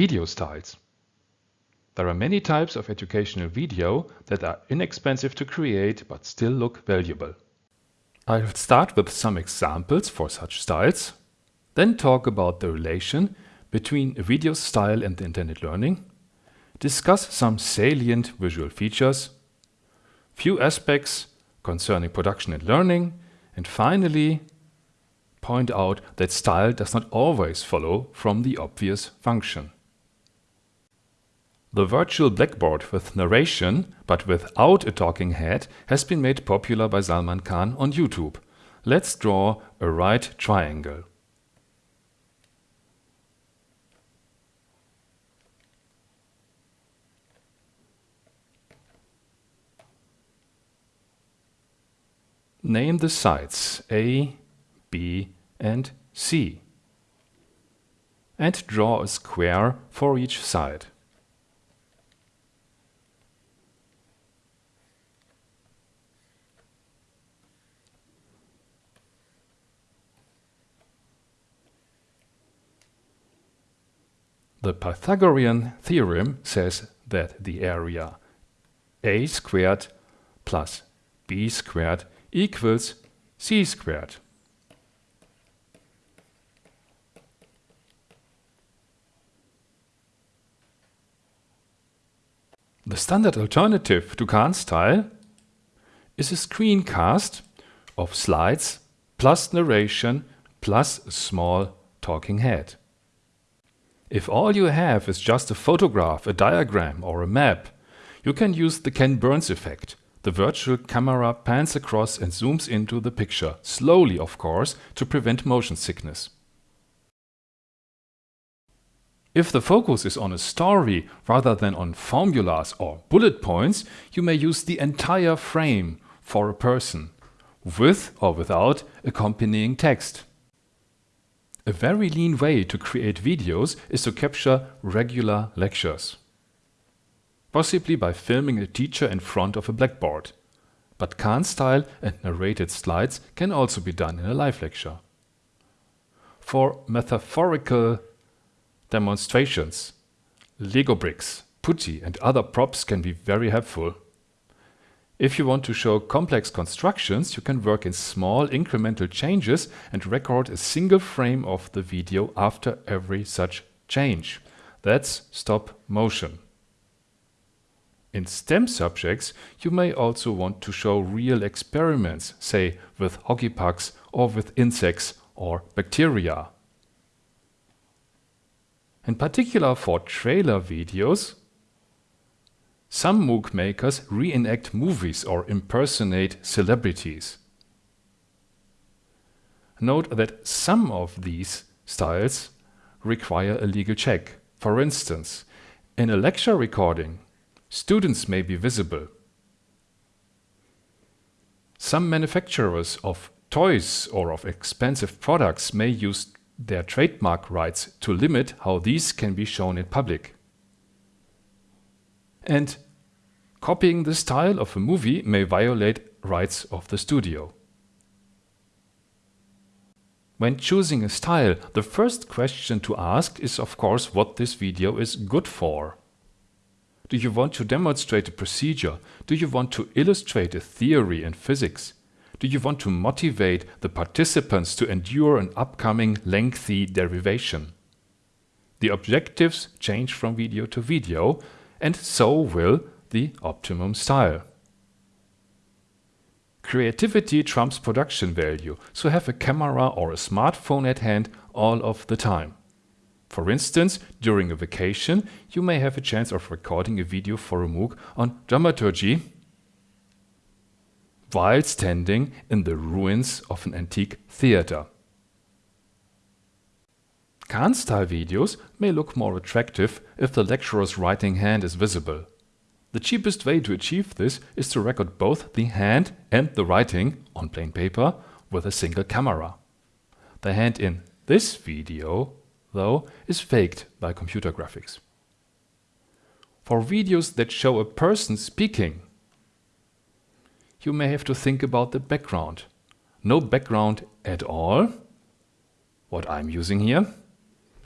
Video styles. There are many types of educational video that are inexpensive to create but still look valuable. I'll start with some examples for such styles, then talk about the relation between a video style and the intended learning, discuss some salient visual features, few aspects concerning production and learning, and finally point out that style does not always follow from the obvious function. The virtual blackboard with narration, but without a talking head, has been made popular by Salman Khan on YouTube. Let's draw a right triangle. Name the sides A, B and C and draw a square for each side. The Pythagorean theorem says that the area a squared plus b squared equals c squared. The standard alternative to Khan style is a screencast of slides plus narration plus a small talking head. If all you have is just a photograph, a diagram or a map, you can use the Ken Burns effect. The virtual camera pans across and zooms into the picture, slowly of course, to prevent motion sickness. If the focus is on a story rather than on formulas or bullet points, you may use the entire frame for a person, with or without accompanying text. A very lean way to create videos is to capture regular lectures. Possibly by filming a teacher in front of a blackboard. But Khan style and narrated slides can also be done in a live lecture. For metaphorical demonstrations, Lego bricks, putty and other props can be very helpful. If you want to show complex constructions, you can work in small incremental changes and record a single frame of the video after every such change. That's stop motion. In STEM subjects, you may also want to show real experiments, say with hockey pucks or with insects or bacteria. In particular for trailer videos, some MOOC makers reenact movies or impersonate celebrities. Note that some of these styles require a legal check. For instance, in a lecture recording, students may be visible. Some manufacturers of toys or of expensive products may use their trademark rights to limit how these can be shown in public. And copying the style of a movie may violate rights of the studio. When choosing a style, the first question to ask is of course what this video is good for. Do you want to demonstrate a procedure? Do you want to illustrate a theory in physics? Do you want to motivate the participants to endure an upcoming lengthy derivation? The objectives change from video to video, and so will the optimum style. Creativity trumps production value, so have a camera or a smartphone at hand all of the time. For instance, during a vacation, you may have a chance of recording a video for a MOOC on dramaturgy while standing in the ruins of an antique theater. Khan-style videos may look more attractive if the lecturer's writing hand is visible. The cheapest way to achieve this is to record both the hand and the writing on plain paper with a single camera. The hand in this video, though, is faked by computer graphics. For videos that show a person speaking, you may have to think about the background. No background at all, what I'm using here,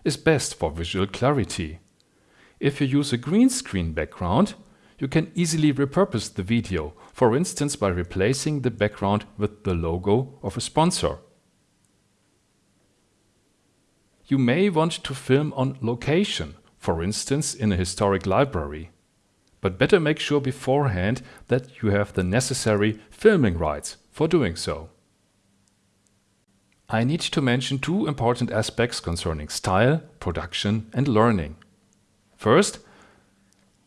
is best for visual clarity. If you use a green screen background, you can easily repurpose the video, for instance by replacing the background with the logo of a sponsor. You may want to film on location, for instance in a historic library. But better make sure beforehand that you have the necessary filming rights for doing so. I need to mention two important aspects concerning style, production and learning. First,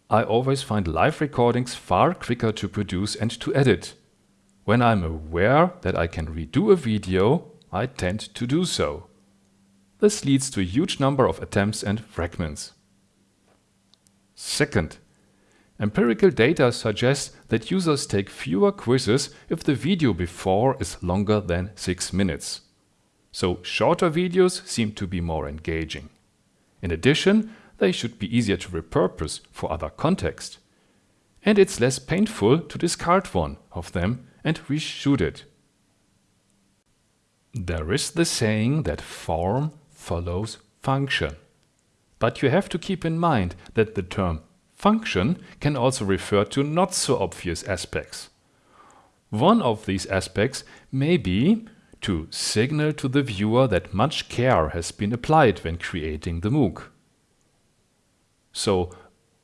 I always find live recordings far quicker to produce and to edit. When I'm aware that I can redo a video, I tend to do so. This leads to a huge number of attempts and fragments. Second, empirical data suggests that users take fewer quizzes if the video before is longer than 6 minutes. So shorter videos seem to be more engaging. In addition, they should be easier to repurpose for other context. And it's less painful to discard one of them and reshoot it. There is the saying that form follows function. But you have to keep in mind that the term function can also refer to not so obvious aspects. One of these aspects may be to signal to the viewer that much care has been applied when creating the MOOC. So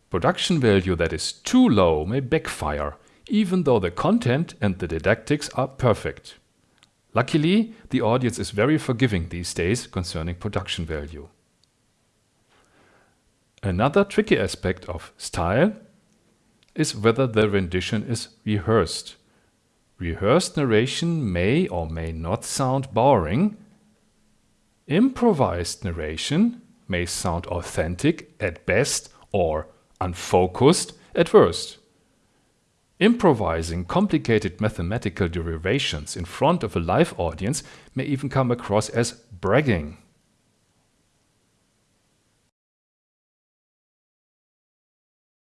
production value that is too low may backfire, even though the content and the didactics are perfect. Luckily, the audience is very forgiving these days concerning production value. Another tricky aspect of style is whether the rendition is rehearsed. Rehearsed narration may or may not sound boring. Improvised narration may sound authentic at best or unfocused at worst. Improvising complicated mathematical derivations in front of a live audience may even come across as bragging.